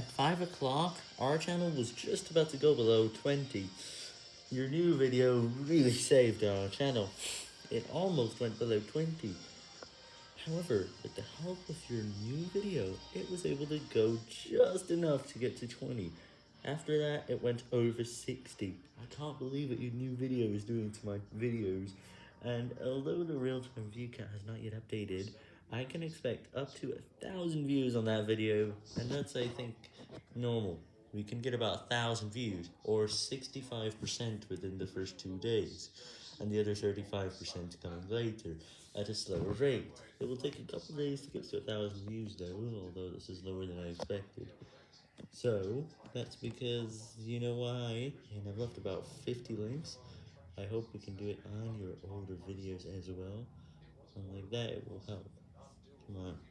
At 5 o'clock, our channel was just about to go below 20. Your new video really saved our channel. It almost went below 20. However, with the help of your new video, it was able to go just enough to get to 20. After that, it went over 60. I can't believe what your new video is doing to my videos. And although the real-time view count has not yet updated, I can expect up to a thousand views on that video, and that's, I think, normal. We can get about a thousand views, or 65% within the first two days, and the other 35% coming later, at a slower rate. It will take a couple days to get to a thousand views though, although this is lower than I expected. So, that's because, you know why, and I've left about 50 links. I hope we can do it on your older videos as well, and like that it will help. On.